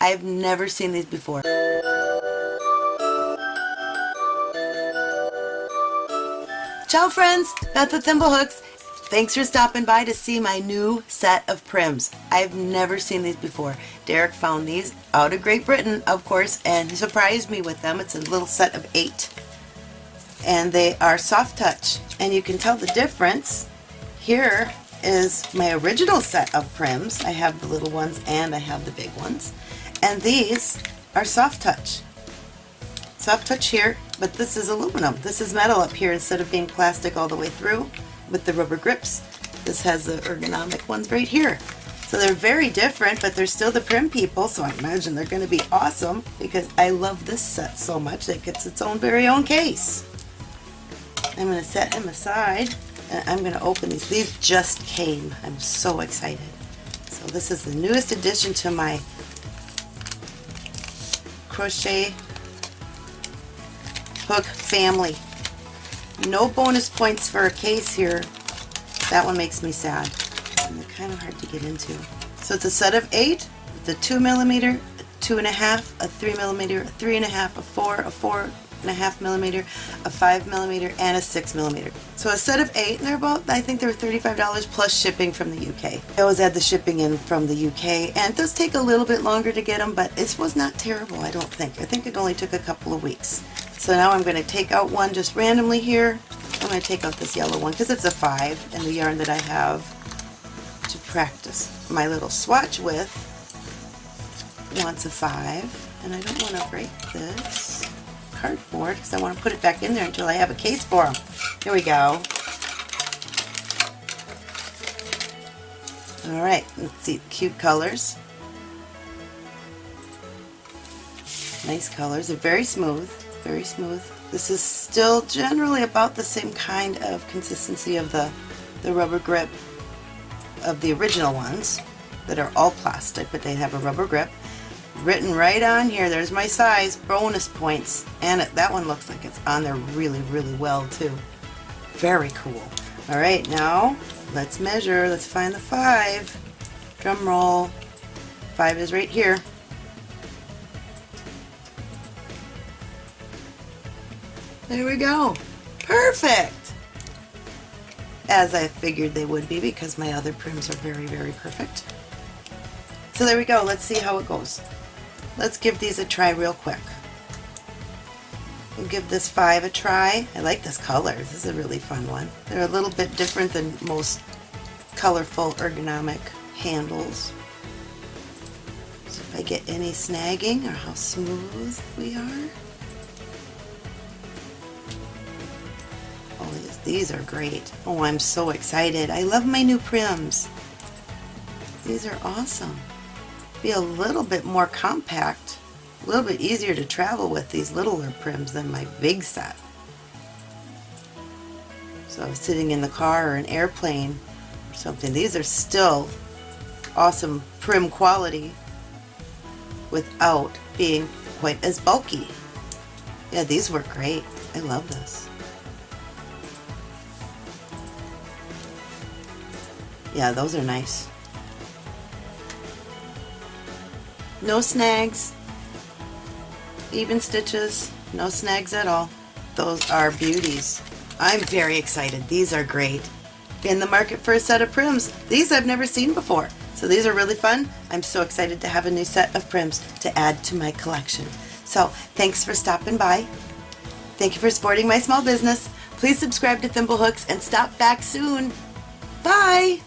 I've never seen these before. Ciao friends, Beth with Thimblehooks. Thanks for stopping by to see my new set of Pryms. I've never seen these before. Derek found these out of Great Britain, of course, and he surprised me with them. It's a little set of eight. And they are soft touch. And you can tell the difference. Here is my original set of Pryms. I have the little ones and I have the big ones. And these are soft touch. Soft touch here, but this is aluminum. This is metal up here instead of being plastic all the way through with the rubber grips. This has the ergonomic ones right here. So they're very different, but they're still the Prym people, so I imagine they're going to be awesome because I love this set so much that it gets its own very own case. I'm going to set them aside and I'm going to open these. These just came. I'm so excited. So this is the newest addition to my crochet hook family. No bonus points for a case here. That one makes me sad. And they're kind of hard to get into. So it's a set of eight, the two millimeter, two and a half, a three millimeter, a three and a half, a four, a four and a half millimeter, a five millimeter, and a six millimeter. So a set of eight, and they're about, I think they're $35 plus shipping from the UK. I always add the shipping in from the UK, and it does take a little bit longer to get them, but it was not terrible, I don't think. I think it only took a couple of weeks. So now I'm going to take out one just randomly here. I'm going to take out this yellow one because it's a 5 and the yarn that I have to practice my little swatch with wants a 5 and I don't want to break this cardboard because I want to put it back in there until I have a case for them. Here we go. Alright, let's see, cute colors. Nice colors, they're very smooth very smooth. This is still generally about the same kind of consistency of the, the rubber grip of the original ones that are all plastic, but they have a rubber grip. Written right on here, there's my size, bonus points, and it, that one looks like it's on there really, really well too. Very cool. Alright, now let's measure, let's find the five. Drum roll. Five is right here. There we go. Perfect! As I figured they would be because my other Pryms are very, very perfect. So there we go. Let's see how it goes. Let's give these a try real quick. We'll give this five a try. I like this color. This is a really fun one. They're a little bit different than most colorful ergonomic handles. So if I get any snagging or how smooth we are. Oh these are great. Oh, I'm so excited. I love my new Pryms. These are awesome. Be a little bit more compact, a little bit easier to travel with these littler Pryms than my big set. So I was sitting in the car or an airplane or something. These are still awesome Prym quality without being quite as bulky. Yeah, these work great. I love this. Yeah, those are nice. No snags, even stitches, no snags at all. Those are beauties. I'm very excited. These are great. In the market for a set of Pryms. These I've never seen before. So these are really fun. I'm so excited to have a new set of Pryms to add to my collection. So thanks for stopping by. Thank you for supporting my small business. Please subscribe to Thimblehooks and stop back soon. Bye!